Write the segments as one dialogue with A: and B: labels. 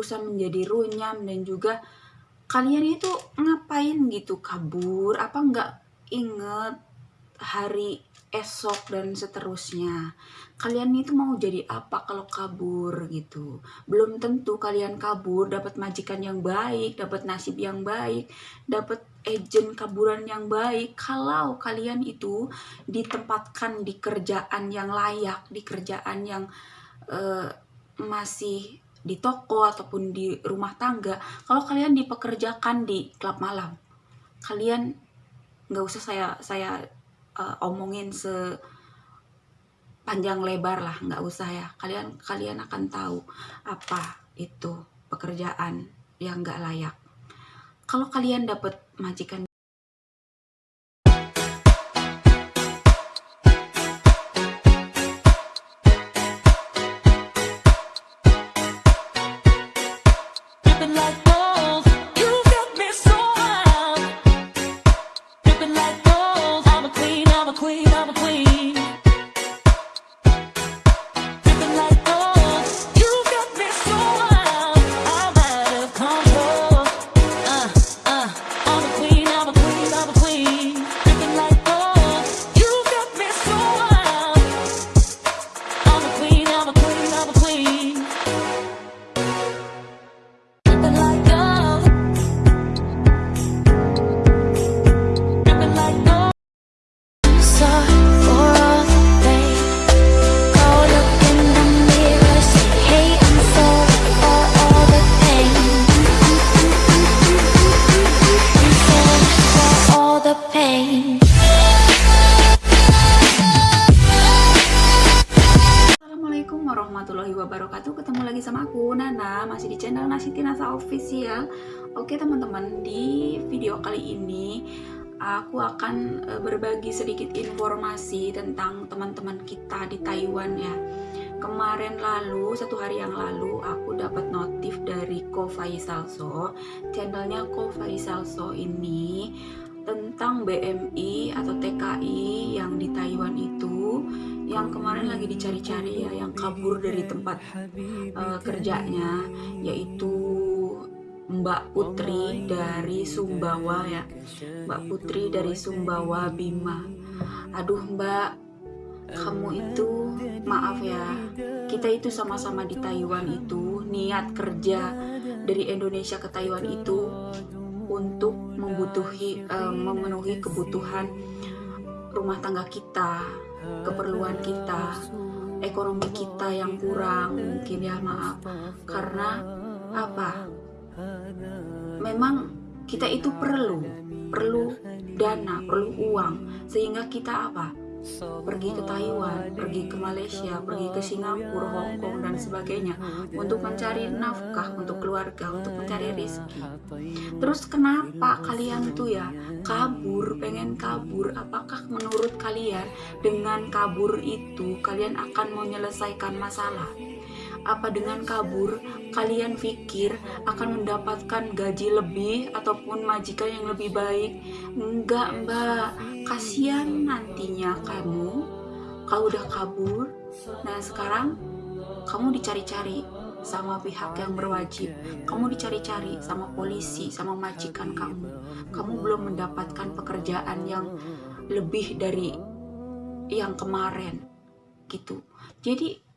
A: berurusan menjadi runyam dan juga kalian itu ngapain gitu? Kabur? Apa nggak inget hari esok dan seterusnya? Kalian itu mau jadi apa kalau kabur gitu? Belum tentu kalian kabur dapat majikan yang baik dapat nasib yang baik dapat agent kaburan yang baik. Kalau kalian itu ditempatkan di kerjaan yang layak di kerjaan yang uh, masih di toko ataupun di rumah tangga kalau kalian dipekerjakan di klub malam kalian nggak usah saya saya uh, omongin se panjang lebar lah nggak usah ya. Kalian kalian akan tahu apa itu pekerjaan yang nggak layak. Kalau kalian dapat majikan Official Oke teman-teman Di video kali ini Aku akan e, berbagi sedikit informasi Tentang teman-teman kita di Taiwan ya. Kemarin lalu, satu hari yang lalu Aku dapat notif dari Ko Faisal So Channelnya Ko Faisal So ini tentang BMI atau TKI yang di Taiwan itu yang kemarin lagi dicari-cari ya yang kabur dari tempat uh, kerjanya yaitu Mbak Putri dari Sumbawa ya. Mbak Putri dari Sumbawa Bima. Aduh Mbak kamu itu maaf ya kita itu sama-sama di Taiwan itu niat kerja dari Indonesia ke Taiwan itu untuk membutuhi uh, memenuhi kebutuhan rumah tangga kita keperluan kita ekonomi kita yang kurang mungkin ya maaf. Karena apa memang kita itu perlu perlu dana perlu uang sehingga kita apa pergi ke Taiwan, pergi ke Malaysia, pergi ke Singapura, Hong Kong dan sebagainya untuk mencari nafkah untuk keluarga, untuk mencari rezeki. Terus kenapa kalian tuh ya kabur, pengen kabur? Apakah menurut kalian dengan kabur itu kalian akan menyelesaikan masalah? Apa dengan kabur kalian pikir akan mendapatkan gaji lebih ataupun majikan yang lebih baik? Enggak mbak. Kasihan nantinya kamu. Kalau udah kabur. Nah sekarang kamu dicari-cari sama pihak yang berwajib. Kamu dicari-cari sama polisi sama majikan kamu. Kamu belum mendapatkan pekerjaan yang lebih dari yang kemarin. Gitu. Jadi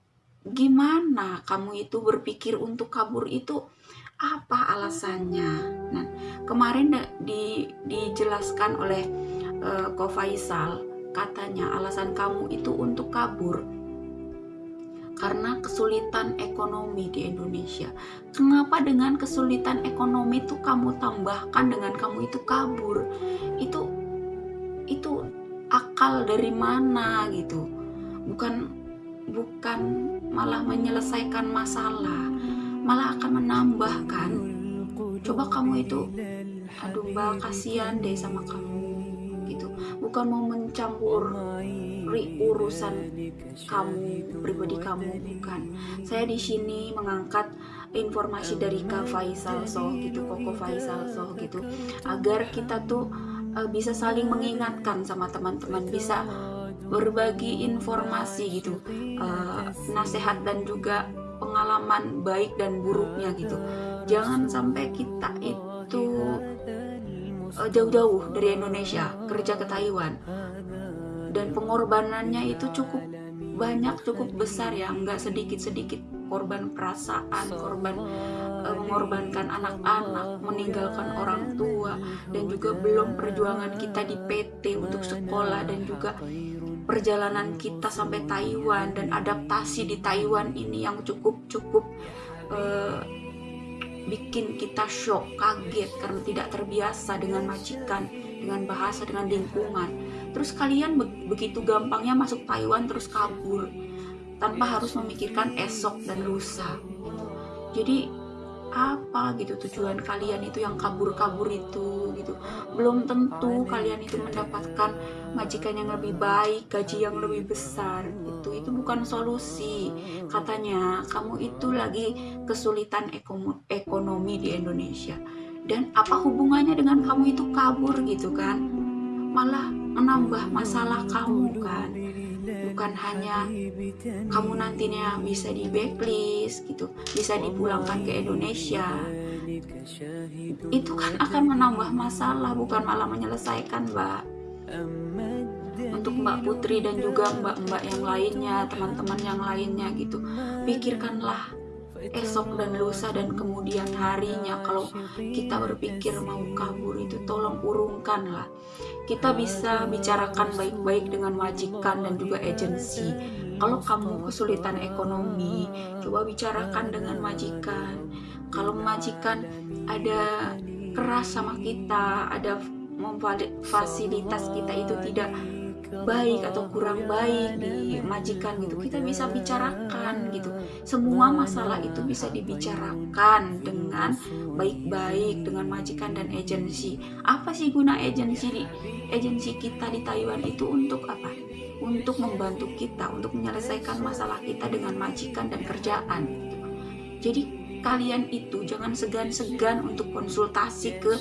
A: gimana kamu itu berpikir untuk kabur itu apa alasannya nah kemarin di, dijelaskan oleh uh, Ko Faisal katanya alasan kamu itu untuk kabur karena kesulitan ekonomi di Indonesia. Kenapa dengan kesulitan ekonomi itu kamu tambahkan dengan kamu itu kabur? Itu itu akal dari mana gitu? Bukan bukan malah menyelesaikan masalah malah akan menambahkan coba kamu itu aduh mbak kasihan deh sama kamu gitu. Bukan mau mencampur urusan kamu pribadi kamu bukan. Saya di sini mengangkat informasi dari Kak Faisal so gitu Koko Faisal so gitu agar kita tuh uh, bisa saling mengingatkan sama teman-teman bisa berbagi informasi gitu uh, nasihat dan juga pengalaman baik dan buruknya gitu. Jangan sampai kita itu uh, jauh-jauh dari Indonesia kerja ke Taiwan dan pengorbanannya itu cukup banyak cukup besar ya nggak sedikit-sedikit korban perasaan korban uh, mengorbankan anak-anak meninggalkan orang tua dan juga belum perjuangan kita di PT untuk sekolah dan juga perjalanan kita sampai Taiwan dan adaptasi di Taiwan ini yang cukup-cukup uh, bikin kita shock, kaget karena tidak terbiasa dengan majikan, dengan bahasa, dengan lingkungan. Terus kalian be begitu gampangnya masuk Taiwan terus kabur tanpa harus memikirkan esok dan lusa. Jadi apa gitu tujuan kalian itu yang kabur-kabur itu gitu. Belum tentu kalian itu mendapatkan majikan yang lebih baik gaji yang lebih besar itu itu bukan solusi. Katanya kamu itu lagi kesulitan ekonomi di Indonesia. Dan apa hubungannya dengan kamu itu kabur gitu kan? Malah menambah masalah kamu kan bukan hanya kamu nantinya bisa di backlist gitu bisa dipulangkan ke Indonesia. Itu kan akan menambah masalah bukan malah menyelesaikan mbak. Untuk Mbak Putri dan juga mbak-mbak yang lainnya teman-teman yang lainnya gitu. Pikirkanlah esok dan lusa dan kemudian harinya. Kalau kita berpikir mau kabur itu tolong urungkanlah kita bisa bicarakan baik-baik dengan majikan dan juga agensi. Kalau kamu kesulitan ekonomi coba bicarakan dengan majikan kalau majikan ada keras sama kita ada fasilitas kita itu tidak baik atau kurang baik di majikan gitu. Kita bisa bicarakan gitu. Semua masalah itu bisa dibicarakan dengan baik-baik dengan majikan dan agensi. Apa sih guna agensi di agensi kita di Taiwan itu untuk apa? Untuk membantu kita untuk menyelesaikan masalah kita dengan majikan dan kerjaan. Jadi kalian itu jangan segan-segan untuk konsultasi ke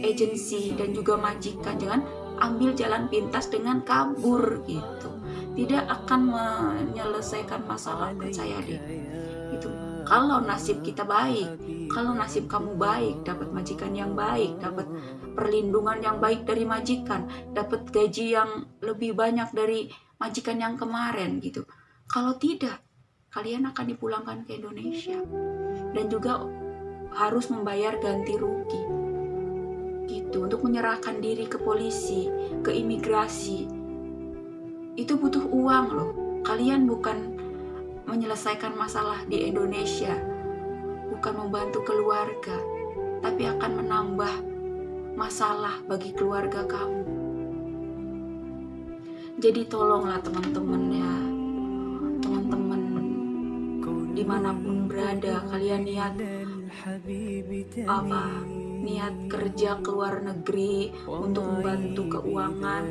A: agensi dan juga majikan. Jangan ambil jalan pintas dengan kabur gitu. Tidak akan menyelesaikan masalah percaya deh itu kalau nasib kita baik kalau nasib kamu baik dapat majikan yang baik dapat perlindungan yang baik dari majikan dapat gaji yang lebih banyak dari majikan yang kemarin gitu. Kalau tidak kalian akan dipulangkan ke Indonesia. Dan juga harus membayar ganti rugi itu untuk menyerahkan diri ke polisi, ke imigrasi, itu butuh uang loh. Kalian bukan menyelesaikan masalah di Indonesia, bukan membantu keluarga, tapi akan menambah masalah bagi keluarga kamu. Jadi tolonglah teman-teman ya, teman-teman di mana pun berada, kalian lihat apa niat kerja ke luar negeri untuk membantu keuangan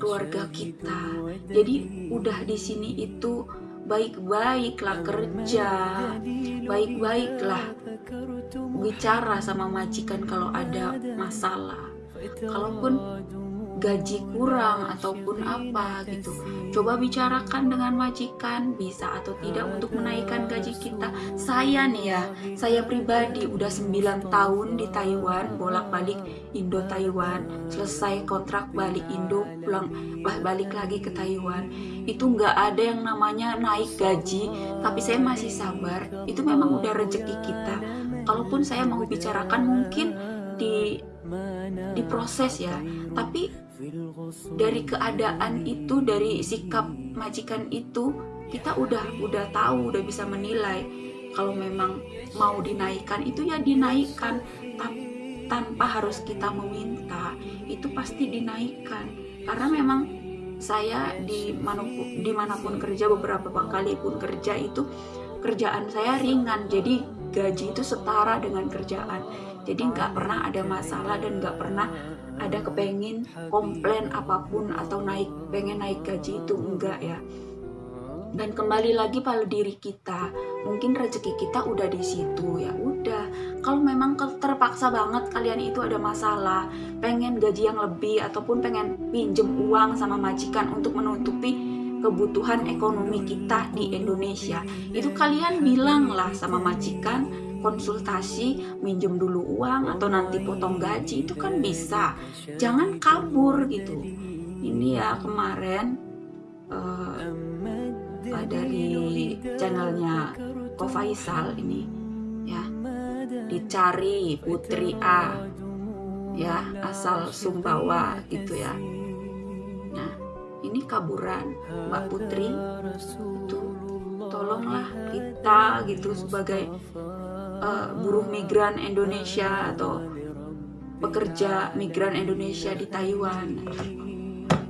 A: keluarga kita. Jadi udah di sini itu baik-baiklah kerja, baik-baiklah bicara sama majikan kalau ada masalah. Kalaupun gaji kurang ataupun apa gitu. Coba bicarakan dengan majikan bisa atau tidak untuk menaikkan gaji kita. Saya nih ya saya pribadi udah 9 tahun di Taiwan bolak-balik Indo Taiwan selesai kontrak balik Indo pulang balik lagi ke Taiwan. Itu nggak ada yang namanya naik gaji tapi saya masih sabar. Itu memang udah rezeki kita. Kalaupun saya mau bicarakan mungkin di diproses ya. Tapi dari keadaan itu dari sikap majikan itu kita udah udah tahu udah bisa menilai. Kalau memang mau dinaikkan itu ya dinaikkan. Tanpa harus kita meminta itu pasti dinaikkan. Karena memang saya di mana pun di mana pun kerja beberapa kali pun kerja itu kerjaan saya ringan. Jadi gaji itu setara dengan kerjaan. Jadi nggak pernah ada masalah dan nggak pernah ada kepengen komplain apa pun atau naik pengen naik gaji itu enggak ya. Dan kembali lagi pada diri kita. Mungkin rezeki kita udah di situ ya udah. Kalau memang terpaksa banget kalian itu ada masalah pengen gaji yang lebih ataupun pengen pinjem uang sama majikan untuk menutupi kebutuhan ekonomi kita di Indonesia. Itu kalian bilanglah sama majikan konsultasi minjem dulu uang atau nanti potong gaji itu kan bisa. Jangan kabur gitu. Ini ya kemarin uh, dari channelnya Ko Faisal ini ya. Dicari Putri A ya asal Sumbawa gitu ya. Nah ini kaburan Mbak Putri. Itu tolonglah kita gitu sebagai uh, buruh migran Indonesia atau pekerja migran Indonesia di Taiwan.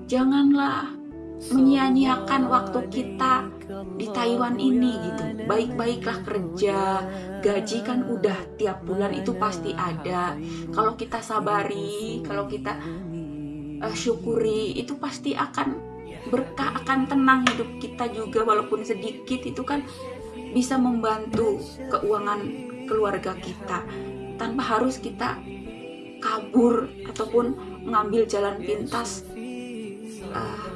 A: Janganlah menyia-nyiakan waktu kita di Taiwan ini gitu. Baik-baiklah kerja gaji kan udah tiap bulan itu pasti ada. Kalau kita sabari kalau kita uh, syukuri itu pasti akan berkah akan tenang hidup kita juga. Walaupun sedikit itu kan bisa membantu keuangan keluarga kita tanpa harus kita kabur ataupun mengambil jalan pintas uh,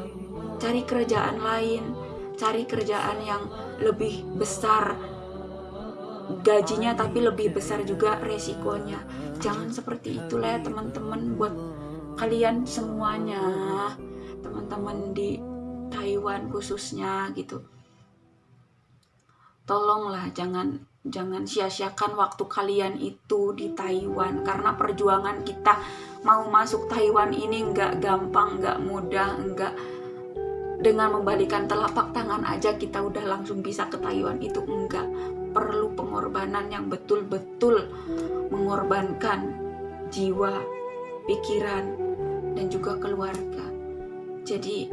A: cari kerjaan lain cari kerjaan yang lebih besar gajinya tapi lebih besar juga resikonya. Jangan seperti itulah ya teman-teman buat kalian semuanya teman-teman di Taiwan khususnya gitu tolonglah jangan jangan sia-siakan waktu kalian itu di Taiwan. Karena perjuangan kita mau masuk Taiwan ini nggak gampang nggak mudah nggak. Dengan membalikan telapak tangan aja kita udah langsung bisa ke Taiwan itu enggak perlu pengorbanan yang betul-betul mengorbankan jiwa, pikiran, dan juga keluarga. Jadi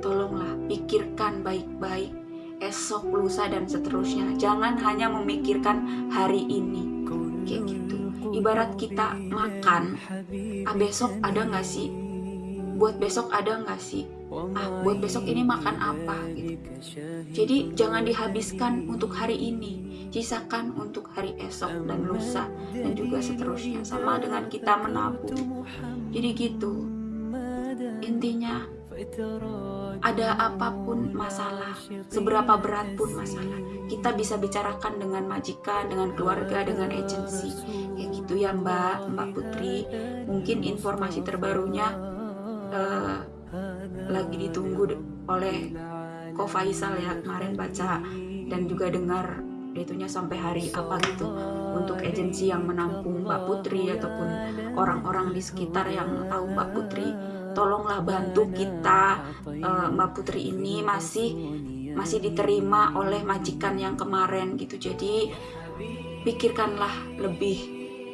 A: tolonglah pikirkan baik-baik esok, lusa, dan seterusnya. Jangan hanya memikirkan hari ini. Kayak gitu. Ibarat kita makan, ah besok ada nggak sih? Buat besok ada nggak sih? ah buat besok ini makan apa gitu jadi jangan dihabiskan untuk hari ini sisakan untuk hari esok dan lusa dan juga seterusnya sama dengan kita menabung jadi gitu intinya ada apa pun masalah seberapa berat pun masalah kita bisa bicarakan dengan majikan dengan keluarga dengan agensi. Kayak gitu ya mbak mbak putri. Mungkin informasi terbarunya uh, lagi ditunggu oleh Ko Faisal ya kemarin baca dan juga dengar itunya sampai hari apa gitu. Untuk agensi yang menampung Mbak Putri ataupun orang-orang di sekitar yang tahu Mbak Putri tolonglah bantu kita uh, Mbak Putri ini masih masih diterima oleh majikan yang kemarin gitu. Jadi pikirkanlah lebih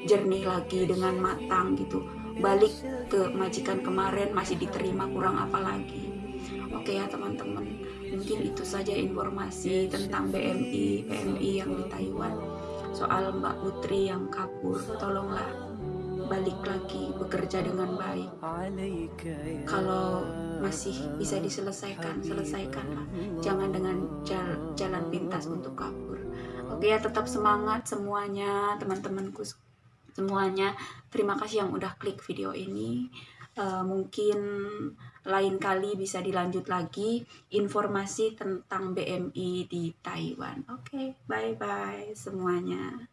A: jernih lagi dengan matang gitu. Balik ke majikan kemarin masih diterima kurang apa lagi. Oke ya teman-teman mungkin itu saja informasi tentang BMI PMI yang di Taiwan soal Mbak Putri yang kabur tolonglah balik lagi bekerja dengan baik kalau masih bisa diselesaikan selesaikanlah jangan dengan jalan pintas untuk kabur oke ya tetap semangat semuanya teman-temanku semuanya. Terima kasih yang udah klik video ini. Uh, mungkin lain kali bisa dilanjut lagi informasi tentang BMI di Taiwan. Oke, okay, bye-bye semuanya.